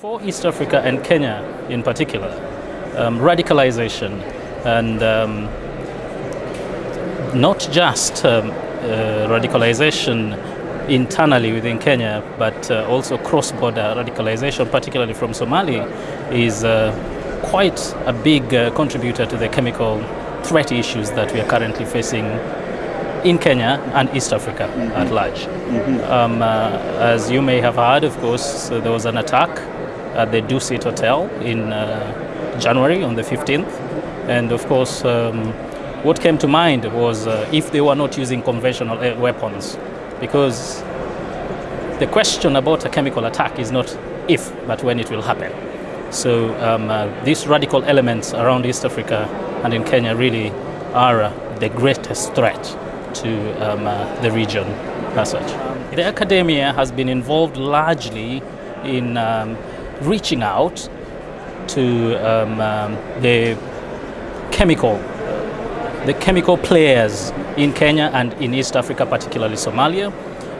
For East Africa and Kenya in particular, um, radicalization and um, not just um, uh, radicalization internally within Kenya, but uh, also cross-border radicalization, particularly from Somalia, is uh, quite a big uh, contributor to the chemical threat issues that we are currently facing in Kenya and East Africa mm -hmm. at large. Mm -hmm. um, uh, as you may have heard, of course, uh, there was an attack at the Dusit Hotel in January on the 15th. And of course, um, what came to mind was uh, if they were not using conventional weapons, because the question about a chemical attack is not if, but when it will happen. So um, uh, these radical elements around East Africa and in Kenya really are uh, the greatest threat to um, uh, the region as such. The academia has been involved largely in um, reaching out to um, um, the chemical the chemical players in Kenya and in East Africa, particularly Somalia.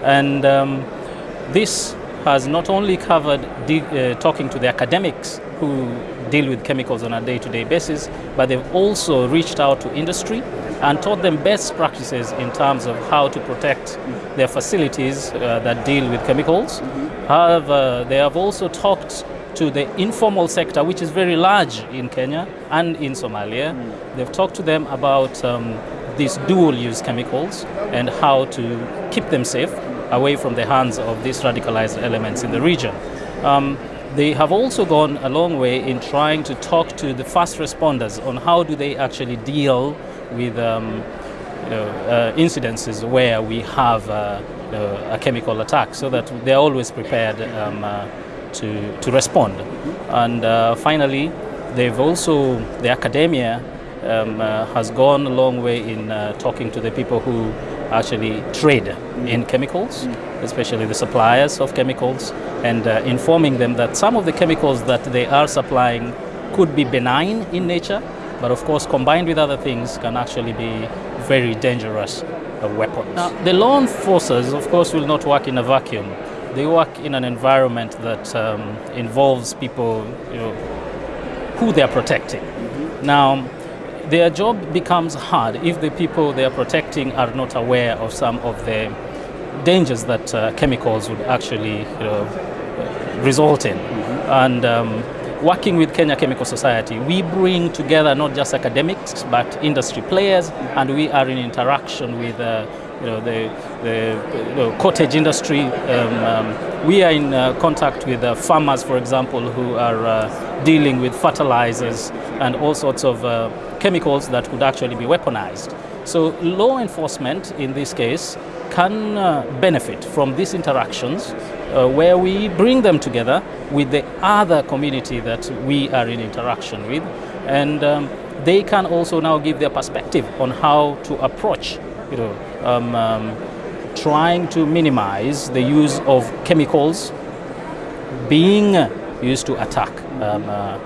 And um, this has not only covered uh, talking to the academics who deal with chemicals on a day-to-day -day basis, but they've also reached out to industry and taught them best practices in terms of how to protect their facilities uh, that deal with chemicals. Mm -hmm. However, they have also talked to the informal sector, which is very large in Kenya and in Somalia. Mm. They've talked to them about um, these dual-use chemicals and how to keep them safe away from the hands of these radicalized elements in the region. Um, they have also gone a long way in trying to talk to the first responders on how do they actually deal with um, you know, uh, incidences where we have uh, you know, a chemical attack so that they're always prepared um, uh, to, to respond. And uh, finally, they've also, the academia um, uh, has gone a long way in uh, talking to the people who actually trade in chemicals, especially the suppliers of chemicals, and informing them that some of the chemicals that they are supplying could be benign in nature, but of course combined with other things can actually be very dangerous uh, weapons. Now, the law enforcers, of course, will not work in a vacuum they work in an environment that um, involves people you know, who they are protecting. Mm -hmm. Now, their job becomes hard if the people they are protecting are not aware of some of the dangers that uh, chemicals would actually you know, result in. Mm -hmm. And um, working with Kenya Chemical Society, we bring together not just academics, but industry players, and we are in interaction with uh, you know, the, the cottage industry. Um, um, we are in uh, contact with uh, farmers, for example, who are uh, dealing with fertilizers and all sorts of uh, chemicals that could actually be weaponized. So law enforcement, in this case, can uh, benefit from these interactions uh, where we bring them together with the other community that we are in interaction with. And um, they can also now give their perspective on how to approach you know, um, um, trying to minimize the use of chemicals being used to attack um, uh,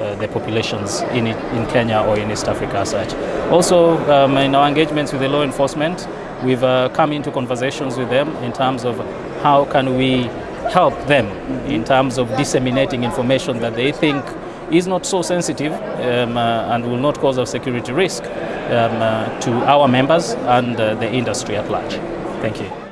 uh, the populations in, in Kenya or in East Africa as such. Also, um, in our engagements with the law enforcement, we've uh, come into conversations with them in terms of how can we help them in terms of disseminating information that they think is not so sensitive um, uh, and will not cause a security risk um, uh, to our members and uh, the industry at large. Thank you.